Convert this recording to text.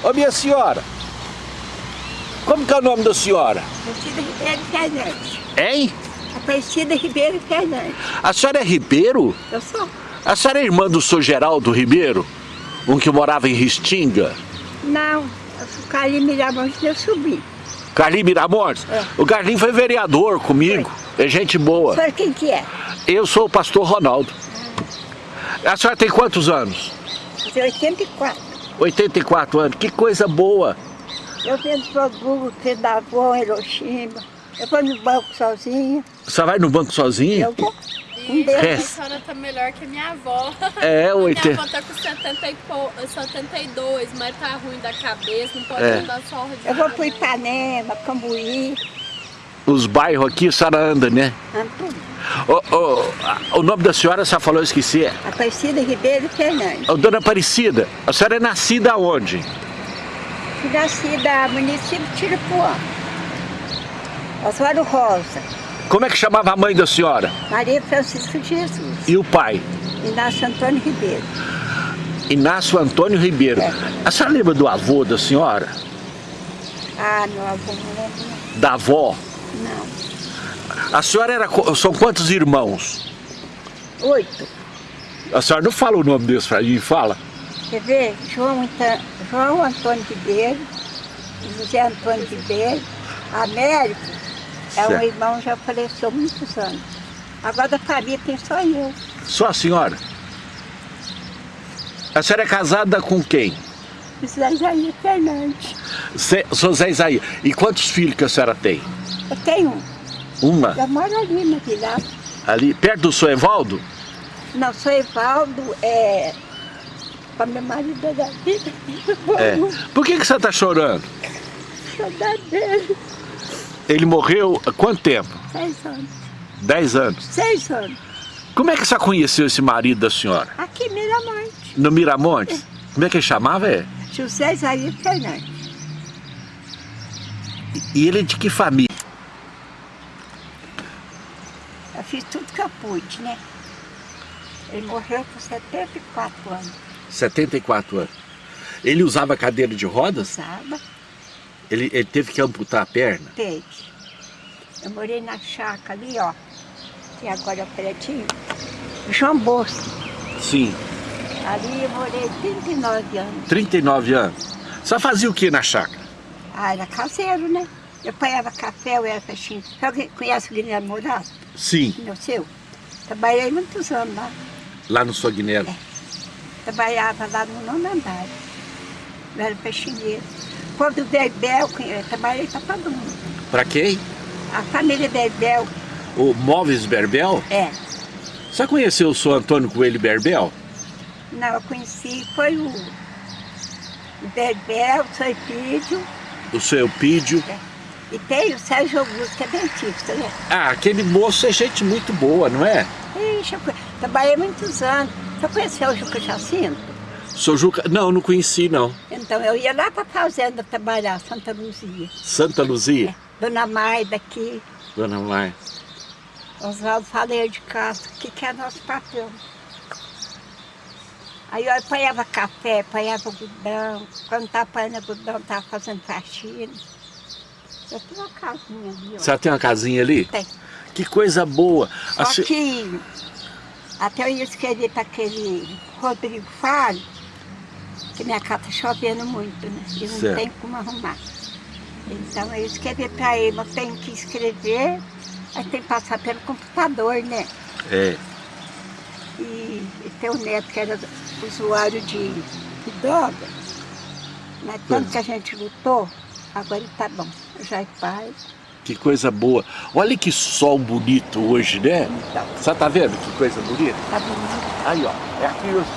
Ô minha senhora, como que é o nome da senhora? Aparecida Ribeiro Fernandes. Hein? Aparecida Ribeiro Fernandes. A senhora é Ribeiro? Eu sou? A senhora é irmã do senhor Geraldo Ribeiro? Um que morava em Ristinga? Não, eu sou Carlinhos Miramonte, meu sobrinho. Carlinhos Miramontes? É. O Carlinhos foi vereador comigo. É gente boa. A senhora quem que é? Eu sou o pastor Ronaldo. A senhora tem quantos anos? Eu tenho 84. 84 anos. Que coisa boa. Eu vendo produto, vendo da avó, Hiroshima. Eu vou no banco sozinha. Você vai no banco sozinha? Eu vou. Um. É. a senhora tá melhor que a minha avó. É, oite- Minha avó tá com 70 e pou- 72, mas tá ruim da cabeça, não pode É. andar só de Eu vou pro. Ipanema, Cambuí, Os bairros aqui, a senhora anda, né? Antônio. Ô, ô, a- o nome da senhora, a senhora falou, eu esqueci. É Aparecida Ribeiro Fernandes. Ô, Dona Aparecida, a senhora é nascida onde? Nascida no município de Tiripuã. Oswaldo Rosa, Como é que chamava a mãe da senhora? Maria Francisca de Jesus. E o pai? Inácio Antônio Ribeiro. Inácio Antônio Ribeiro. É. A senhora lembra do avô da senhora? Ah, meu avô não lembro. Da avó? Não. A senhora era. São quantos irmãos? Oito. A senhora não fala o nome deles pra mim, fala? Quer ver? João, João Antônio Ribeiro, José Antônio Ribeiro, Américo é um Certo. irmão já faleceu muitos anos. Agora da família tem só eu. Só a senhora? A senhora é casada com quem? José Jair Fernandes. Sou Zé Isaías. E quantos filhos que a senhora tem? Eu tenho um. Uma? Eu moro ali na vila. Ali, perto do seu Evaldo? Não, sou Evaldo, é. Para meu marido é da vida. É. Por que, que você está chorando? Saudade dele. Ele morreu há quanto tempo? Seis anos. Dez anos. Seis anos. Como é que você conheceu esse marido da senhora? Aqui Miramonte. No Miramonte? Como é que ele chamava? É? José Jair Fernandes. E ele é de que família? Eu fiz tudo que eu pude, né? Ele morreu com 74 anos. 74 anos. Ele usava cadeira de rodas? Usava, Ele, ele teve que amputar a perna? teve. Eu morei na chácara ali, ó. Que agora é o prédio. João Bosco. Sim. Ali eu morei 39 anos. 39 anos. Você fazia o que na chácara? Ah, era caseiro, né? Eu apanhava café, eu era peixinho. Alguém conhece o Guilherme Morato? Sim. Meu seu? Trabalhei muitos anos lá. Lá no Sognelo. Trabalhava lá no nono andar. Eu era peixinheiro. Quando o Berbel, eu trabalhei para todo mundo. Pra quem? A família Berbel, O Móveis Berbel? é. Você conheceu o senhor Antônio Coelho Berbel? Não, eu conheci, foi o, o Berbel, o Soipídio, O seu Eupídio? e tem o Sérgio Augusto, que é dentista, né? Ah, aquele moço é gente muito boa, não é? Ixi, eu trabalhei muitos anos. Você conheceu o Juca Jacinto? Sou Juca... Não, não conheci não. Então, eu ia lá para a fazenda trabalhar, Santa Luzia. Santa Luzia? Dona Maida aqui, Dona Maia. Oswaldo Faleiro de Castro, que, que é nosso patrão. Aí eu apanhava café, apanhava algodão. Quando estava apanhando algodão, estava fazendo faxina. Eu tenho uma casinha ali, ó. Você tem uma casinha ali? Tem. Que coisa boa. Só se- que até eu ia escrever para aquele Rodrigo Faro, que minha casa está chovendo muito, né? E não Certo. tem como arrumar. Então eu escrevi para ele, mas tenho que escrever, aí tem que passar pelo computador, né? É. E, e tem um neto que era usuário de, de droga. Mas tanto Pois. que a gente lutou, agora ele tá bom. Já é pai. Que coisa boa. Olha que sol bonito hoje, né? Então, Você tá vendo que coisa bonita? tá bonito. Aí, ó. É aqui eu estou.